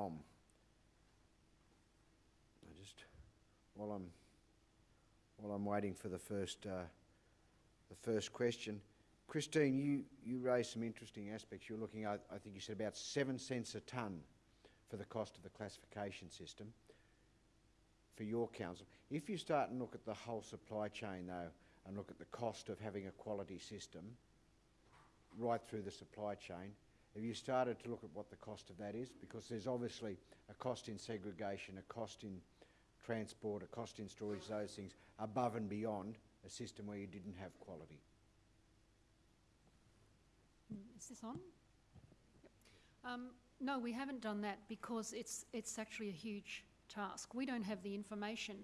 from. I just, while I'm, while I'm waiting for the first, uh, the first question, Christine, you, you raised some interesting aspects. You're looking at, I think you said about seven cents a tonne for the cost of the classification system for your council. If you start and look at the whole supply chain though, and look at the cost of having a quality system right through the supply chain, have you started to look at what the cost of that is? Because there's obviously a cost in segregation, a cost in transport, a cost in storage, those things, above and beyond a system where you didn't have quality. Is this on? Um, no, we haven't done that because it's, it's actually a huge task. We don't have the information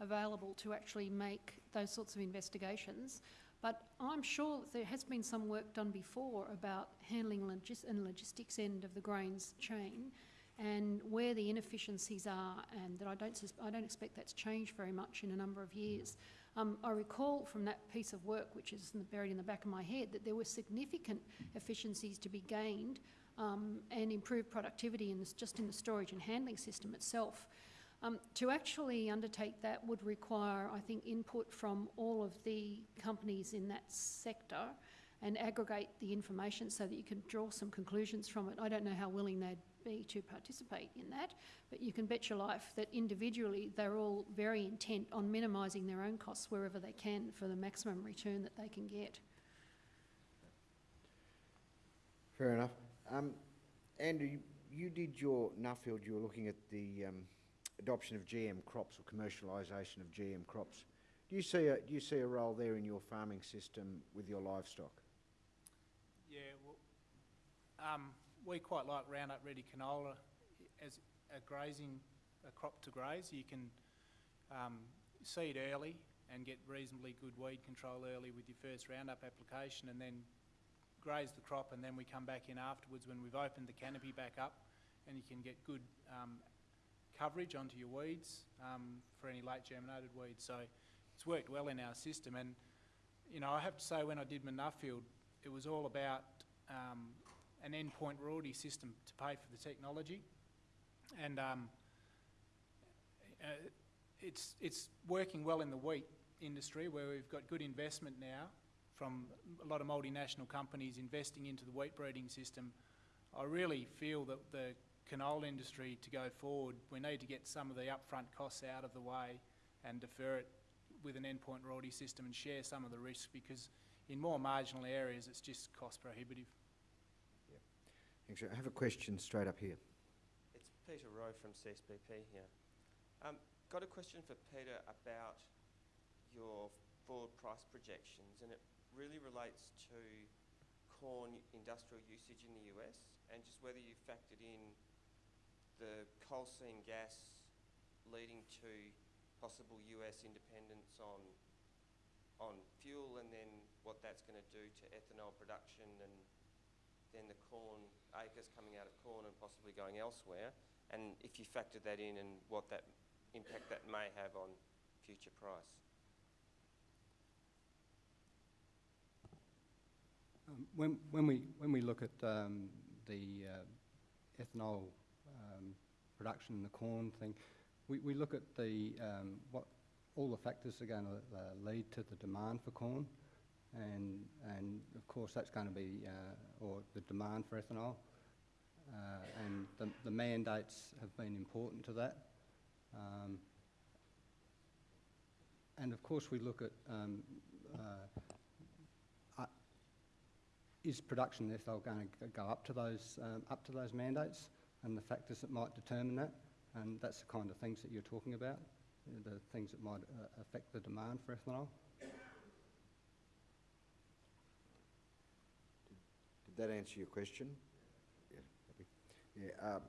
available to actually make those sorts of investigations. But I'm sure that there has been some work done before about handling logis and logistics end of the grains chain and where the inefficiencies are and that I don't, I don't expect that's changed very much in a number of years. Um, I recall from that piece of work, which is in the, buried in the back of my head, that there were significant efficiencies to be gained um, and improved productivity in this, just in the storage and handling system itself. Um, to actually undertake that would require, I think, input from all of the companies in that sector and aggregate the information so that you can draw some conclusions from it. I don't know how willing they'd be to participate in that, but you can bet your life that individually they're all very intent on minimising their own costs wherever they can for the maximum return that they can get. Fair enough. Um, Andrew, you, did your Nuffield, you were looking at the um, adoption of GM crops or commercialisation of GM crops. Do you see a do you see a role there in your farming system with your livestock? Yeah, well, um, we quite like Roundup Ready canola as a grazing a crop to graze. You can um, seed early and get reasonably good weed control early with your first Roundup application, and then graze the crop, and then we come back in afterwards when we've opened the canopy back up, and you can get good um, coverage onto your weeds um, for any late germinated weeds. So it's worked well in our system. And, you know, I have to say when I did my Nuffield, it was all about um, an endpoint royalty system to pay for the technology. And um, uh, it's, it's working well in the wheat industry where we've got good investment now from a lot of multinational companies investing into the wheat breeding system. I really feel that the canola industry to go forward, we need to get some of the upfront costs out of the way and defer it with an endpoint royalty system and share some of the risk because in more marginal areas it's just cost prohibitive. Yeah. Thanks. I have a question straight up here. It's Peter Rowe from CSBP here. Um, got a question for Peter about your forward price projections and it really relates to corn industrial usage in the US and just whether you factored in the coal seam gas leading to possible US independence on on fuel and then what that's going to do to ethanol production and then the corn acres coming out of corn and possibly going elsewhere and if you factor that in and what that impact that may have on future price. Um, when, when, we, when we look at um, the uh, ethanol production in the corn thing, we, we look at the um, what all the factors are going to uh, lead to the demand for corn, and and of course that's going to be uh, or the demand for ethanol, uh, and the, the mandates have been important to that. Um, and of course we look at um, uh, is production ethanol going to go up to those um, up to those mandates? And the factors that might determine that. And that's the kind of things that you're talking about, the things that might uh, affect the demand for ethanol. Did that answer your question? Yeah, yeah um,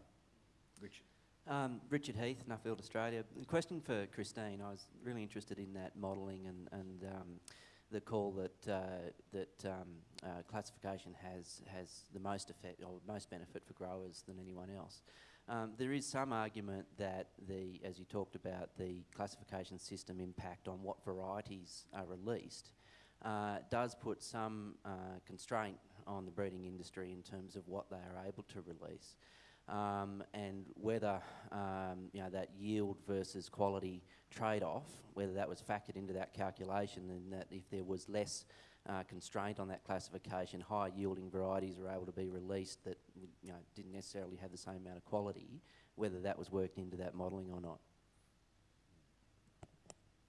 Richard. Um, Richard Heath, Nuffield, Australia. The question for Christine, I was really interested in that modelling and, and um, the call that uh, that um, uh, classification has has the most effect or most benefit for growers than anyone else. Um, there is some argument that the, as you talked about, the classification system impact on what varieties are released uh, does put some uh, constraint on the breeding industry in terms of what they are able to release. um, and whether um, you know that yield versus quality trade-off, whether that was factored into that calculation, and that if there was less uh, constraint on that classification, higher yielding varieties were able to be released that you know didn't necessarily have the same amount of quality, whether that was worked into that modelling or not.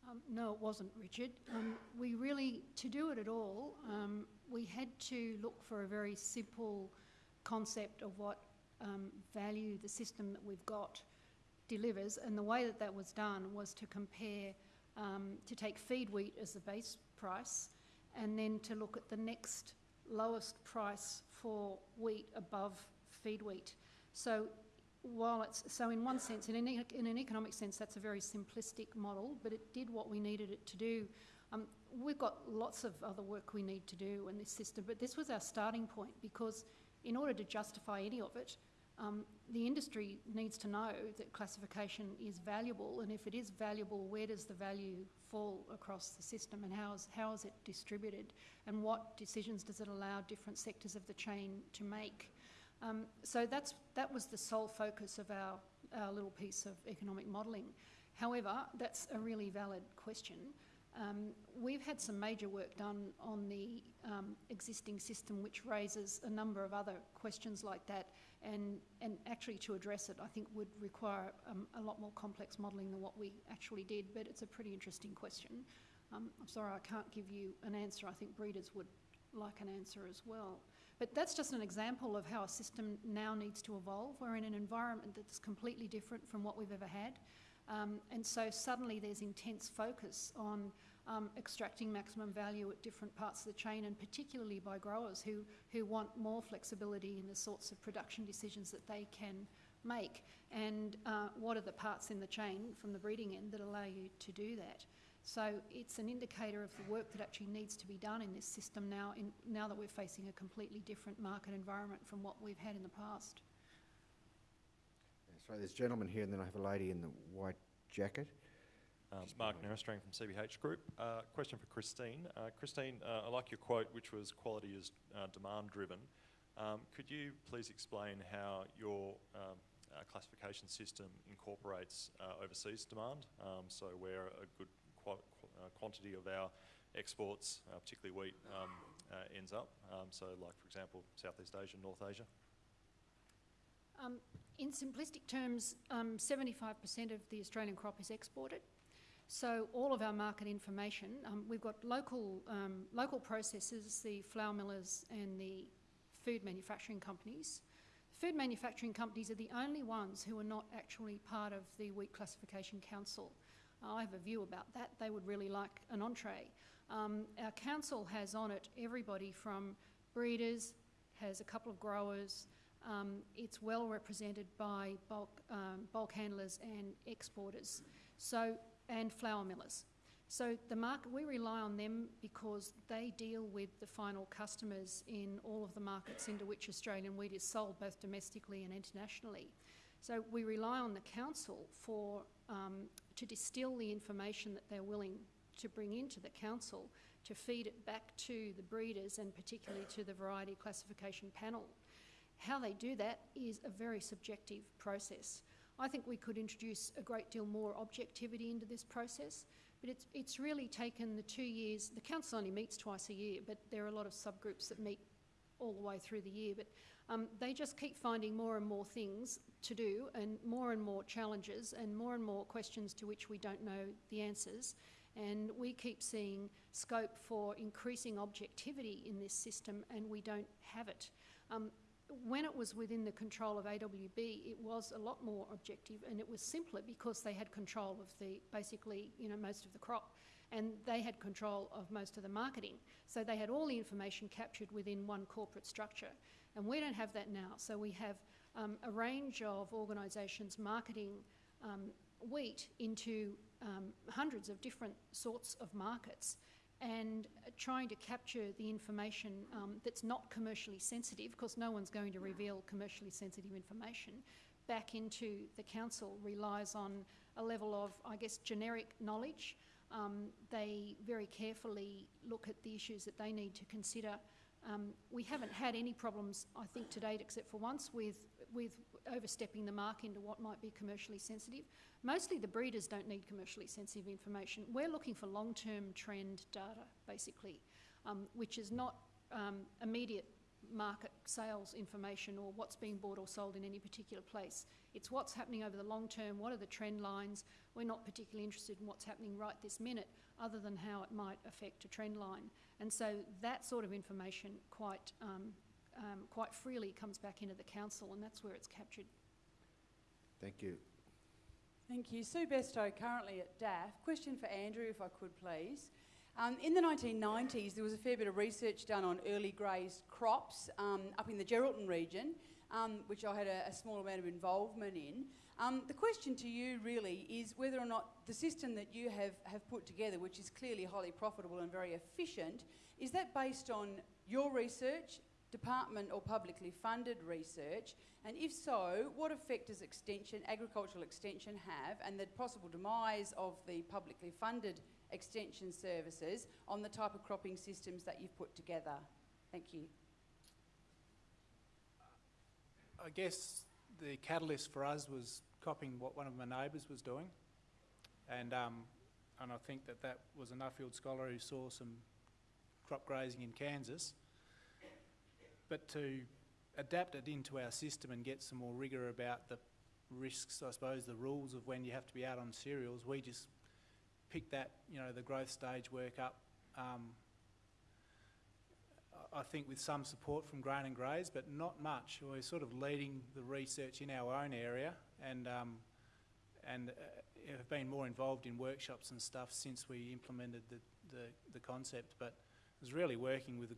Um, no, it wasn't, Richard. Um, we really, to do it at all, um, we had to look for a very simple concept of what um, value the system that we've got delivers, and the way that that was done was to compare, um, to take feed wheat as the base price, and then to look at the next lowest price for wheat above feed wheat. So while it's, so in one sense, in an, in an economic sense, that's a very simplistic model, but it did what we needed it to do. Um, we've got lots of other work we need to do in this system, but this was our starting point because in order to justify any of it, um, the industry needs to know that classification is valuable, and if it is valuable, where does the value fall across the system, and how is, how is it distributed, and what decisions does it allow different sectors of the chain to make? Um, so that's, that was the sole focus of our, our little piece of economic modelling. However, that's a really valid question. Um, we've had some major work done on the um, existing system, which raises a number of other questions like that, and, and actually to address it, I think would require um, a lot more complex modelling than what we actually did, but it's a pretty interesting question. Um, I'm sorry I can't give you an answer. I think breeders would like an answer as well. But that's just an example of how a system now needs to evolve. We're in an environment that's completely different from what we've ever had. Um, and so suddenly there's intense focus on um, extracting maximum value at different parts of the chain, and particularly by growers who, who want more flexibility in the sorts of production decisions that they can make. And uh, what are the parts in the chain from the breeding end that allow you to do that? So it's an indicator of the work that actually needs to be done in this system now, in, now that we're facing a completely different market environment from what we've had in the past. So there's a gentleman here, and then I have a lady in the white jacket. Um, Mark behind from CBH Group. Uh, question for Christine. Uh, Christine, uh, I like your quote, which was quality is uh, demand driven. Um, could you please explain how your um, uh, classification system incorporates uh, overseas demand? Um, so where a good qu- qu- uh, quantity of our exports, uh, particularly wheat, um, uh, ends up. Um, so like, for example, Southeast Asia, North Asia. Um, in simplistic terms, um, 75% of the Australian crop is exported. So all of our market information, um, we've got local, um, local processors, the flour millers and the food manufacturing companies. Food manufacturing companies are the only ones who are not actually part of the Wheat Classification Council. I have a view about that. They would really like an entree. Um, our council has on it everybody from breeders, has a couple of growers, um, it's well represented by bulk, um, bulk handlers and exporters, so and flour millers. So the market we rely on them because they deal with the final customers in all of the markets into which Australian wheat is sold, both domestically and internationally. So we rely on the council for um, to distill the information that they're willing to bring into the council to feed it back to the breeders and particularly to the variety classification panel. How they do that is a very subjective process. I think we could introduce a great deal more objectivity into this process, but it's, it's really taken the two years. The council only meets twice a year, but there are a lot of subgroups that meet all the way through the year. But um, they just keep finding more and more things to do, and more and more challenges, and more and more questions to which we don't know the answers. And we keep seeing scope for increasing objectivity in this system, and we don't have it. Um, when it was within the control of AWB, it was a lot more objective and it was simpler because they had control of the basically, you know, most of the crop and they had control of most of the marketing. So they had all the information captured within one corporate structure. And we don't have that now. So we have um, a range of organisations marketing um, wheat into um, hundreds of different sorts of markets and trying to capture the information um, that's not commercially sensitive, because no one's going to reveal commercially sensitive information, back into the council relies on a level of, I guess, generic knowledge. Um, they very carefully look at the issues that they need to consider Um, we haven't had any problems, I think, to date, except for once with, with overstepping the mark into what might be commercially sensitive. Mostly the breeders don't need commercially sensitive information. We're looking for long-term trend data, basically, um, which is not um, immediate market sales information or what's being bought or sold in any particular place. It's what's happening over the long term, what are the trend lines. We're not particularly interested in what's happening right this minute, other than how it might affect a trend line. And so that sort of information quite, um, um, quite freely comes back into the council, and that's where it's captured. Thank you. Thank you. Sue Bestow, currently at DAF. Question for Andrew, if I could please. Um, in the 1990s, there was a fair bit of research done on early grazed crops um, up in the Geraldton region, um, which I had a, a, small amount of involvement in. Um, the question to you really is whether or not the system that you have, have put together, which is clearly highly profitable and very efficient, is that based on your research, department or publicly funded research? And if so, what effect does extension, agricultural extension have and the possible demise of the publicly funded extension services on the type of cropping systems that you've put together? Thank you. I guess the catalyst for us was copying what one of my neighbours was doing, and um, and I think that that was a Nuffield scholar who saw some crop grazing in Kansas. But to adapt it into our system and get some more rigour about the risks, I suppose, the rules of when you have to be out on cereals, we just picked that, you know, the growth stage work up. Um, I think with some support from Grain and Graze, but not much. We're sort of leading the research in our own area and, um, and uh, have been more involved in workshops and stuff since we implemented the, the, the concept. But it was really working with the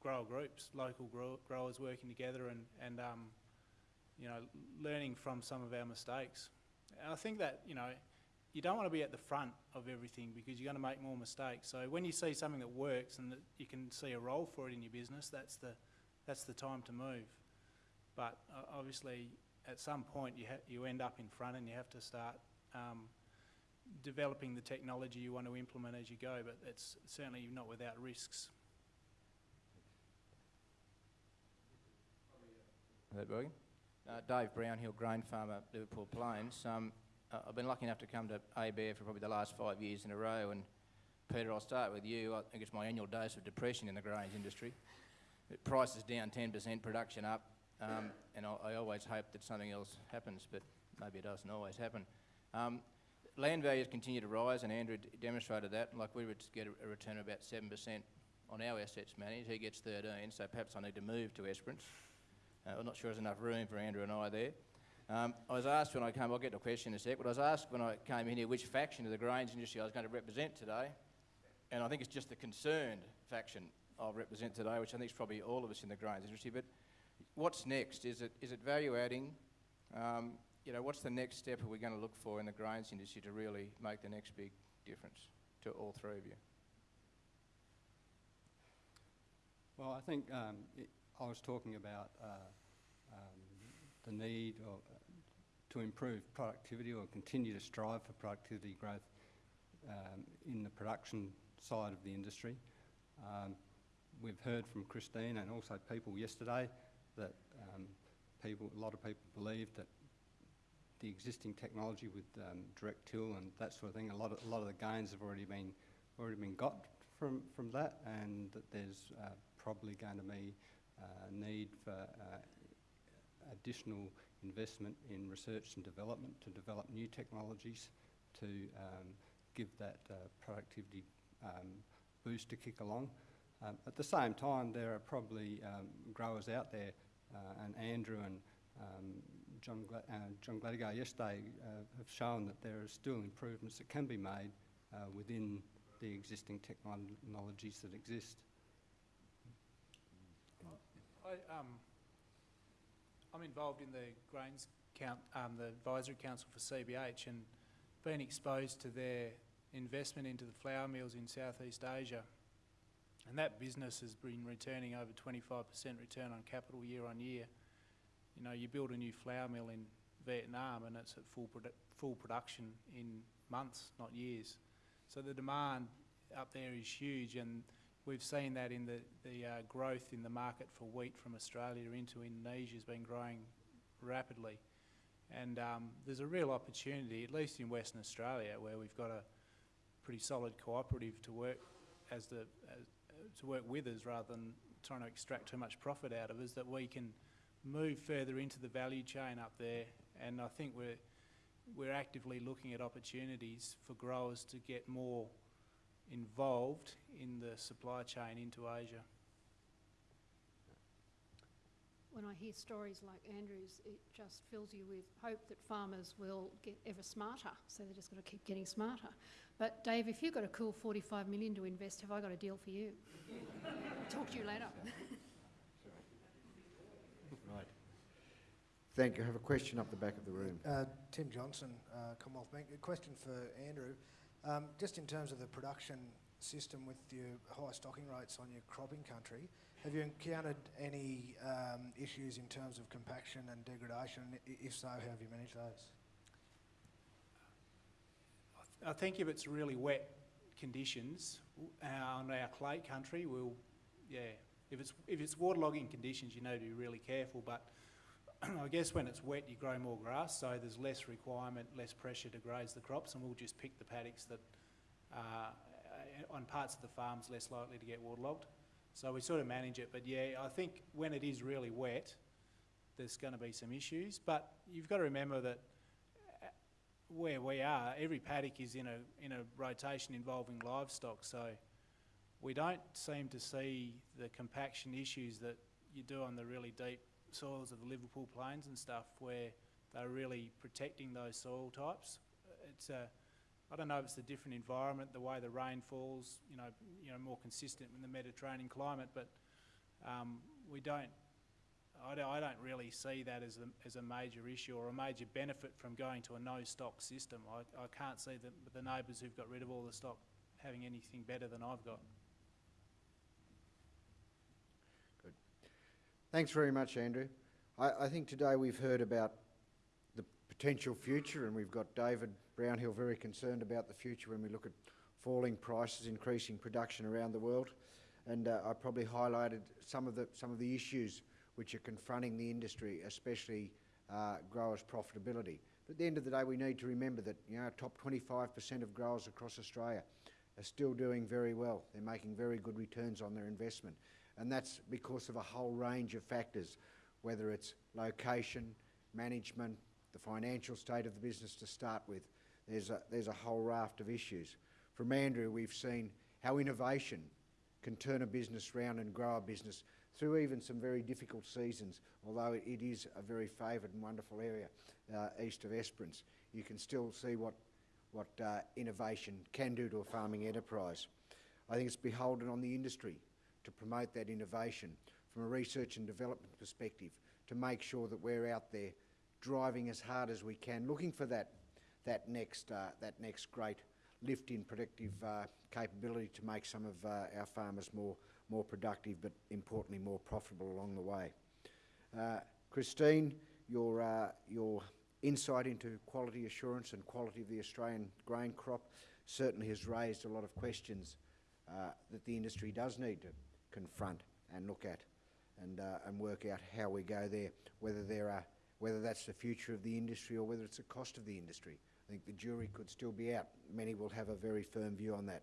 grower groups, local grow growers working together and, and um, you know, learning from some of our mistakes. And I think that, you know, you don't want to be at the front of everything because you're going to make more mistakes. So when you see something that works and that you can see a role for it in your business, that's the, that's the time to move. But uh, obviously, at some point, you, you end up in front and you have to start um, developing the technology you want to implement as you go, but it's certainly not without risks. Uh, Dave Brownhill, grain farmer, Liverpool Plains. Um, I've been lucky enough to come to ABARE for probably the last five years in a row, and Peter, I'll start with you. I think it's my annual dose of depression in the grains industry. Price is down 10%, production up, um, and I, I, always hope that something else happens, but maybe it doesn't always happen. Um, land values continue to rise, and Andrew demonstrated that. Like we would get a, a return of about 7% on our assets managed. He gets 13, so perhaps I need to move to Esperance. Uh, I'm not sure there's enough room for Andrew and I there. Um, I was asked when I came, I'll get to a question in a sec, but I was asked when I came in here which faction of the grains industry I was going to represent today. And I think it's just the concerned faction I'll represent today, which I think is probably all of us in the grains industry. But what's next? Is it, is it value adding? Um, you know, what's the next step are we going to look for in the grains industry to really make the next big difference to all three of you? Well, I think um, I was talking about uh, um, the need or, to improve productivity or continue to strive for productivity growth um, in the production side of the industry. Um, we've heard from Christine and also people yesterday that um, people, a lot of people believe that the existing technology with um, direct till and that sort of thing, a lot of, a lot of the gains have already been already been got from from that, and that there's uh, probably going to be need for uh, additional investment in research and development to develop new technologies to um, give that uh, productivity um, boost to kick along. Um, at the same time, there are probably um, growers out there, uh, and Andrew and um, John, Gla uh, John Gladigau yesterday uh, have shown that there are still improvements that can be made uh, within the existing technologies that exist. I, um, I'm involved in the Grains count, um, the Advisory Council for CBH and been exposed to their investment into the flour mills in Southeast Asia. And that business has been returning over 25% return on capital year on year. You know, you build a new flour mill in Vietnam and it's at full, produ full production in months, not years. So the demand up there is huge and we've seen that in the, the uh, growth in the market for wheat from Australia into Indonesia has been growing rapidly. And um, there's a real opportunity, at least in Western Australia, where we've got a pretty solid cooperative to work as the as, to work with us rather than trying to extract too much profit out of us. That we can move further into the value chain up there, and I think we're we're actively looking at opportunities for growers to get more involved in the supply chain into Asia. When I hear stories like Andrew's, it just fills you with hope that farmers will get ever smarter. So they're just going to keep getting smarter. But Dave, if you've got a cool 45 million to invest, have I got a deal for you? Talk to you later. Right. Thank you. I have a question up the back of the room. Uh, Tim Johnson, uh, Commonwealth Bank. A question for Andrew. Um, just in terms of the production system with your high stocking rates on your cropping country, have you encountered any um, issues in terms of compaction and degradation? If so, how have you managed those? I think if it's really wet conditions on our clay country, we'll, yeah, if it's, if it's waterlogging conditions, you know to be really careful, but I guess when it's wet, you grow more grass, so there's less requirement, less pressure to graze the crops, and we'll just pick the paddocks that uh, on parts of the farms less likely to get waterlogged. So we sort of manage it, but yeah, I think when it is really wet, there's going to be some issues, but you've got to remember that uh, where we are, every paddock is in a in a rotation involving livestock, so we don't seem to see the compaction issues that you do on the really deep soils of the Liverpool Plains and stuff, where they're really protecting those soil types. It's a I don't know if it's a different environment, the way the rain falls, you know, you know, more consistent in the Mediterranean climate, but um, we don't I don't, I don't really see that as a, as a major issue or a major benefit from going to a no stock system. I, I can't see the, the neighbours who've got rid of all the stock having anything better than I've got. Thanks very much, Andrew. I, I think today we've heard about the potential future, and we've got David Brownhill very concerned about the future when we look at falling prices, increasing production around the world. And uh, I probably highlighted some of the some of the issues which are confronting the industry, especially uh, growers' profitability. But at the end of the day, we need to remember that you know, top 25% of growers across Australia are still doing very well. They're making very good returns on their investment. And that's because of a whole range of factors, whether it's location, management, the financial state of the business to start with. There's a, there's a whole raft of issues. From Andrew, we've seen how innovation can turn a business round and grow a business through even some very difficult seasons, although it, is a very favoured and wonderful area uh, east of Esperance. You can still see what, what uh, innovation can do to a farming enterprise. I think it's beholden on the industry to promote that innovation from a research and development perspective, to make sure that we're out there driving as hard as we can, looking for that, that, next, uh, that next great lift in productive uh, capability to make some of uh, our farmers more, more productive, but importantly more profitable along the way. Uh, Christine, your, uh, your insight into quality assurance and quality of the Australian grain crop certainly has raised a lot of questions uh, that the industry does need to confront and look at and, uh, and work out how we go there, whether, there are, whether that's the future of the industry or whether it's the cost of the industry. I think the jury could still be out. Many will have a very firm view on that.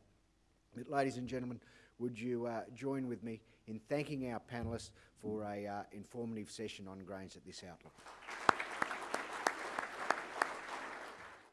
But ladies and gentlemen, would you uh, join with me in thanking our panellists for a uh, informative session on grains at this outlook?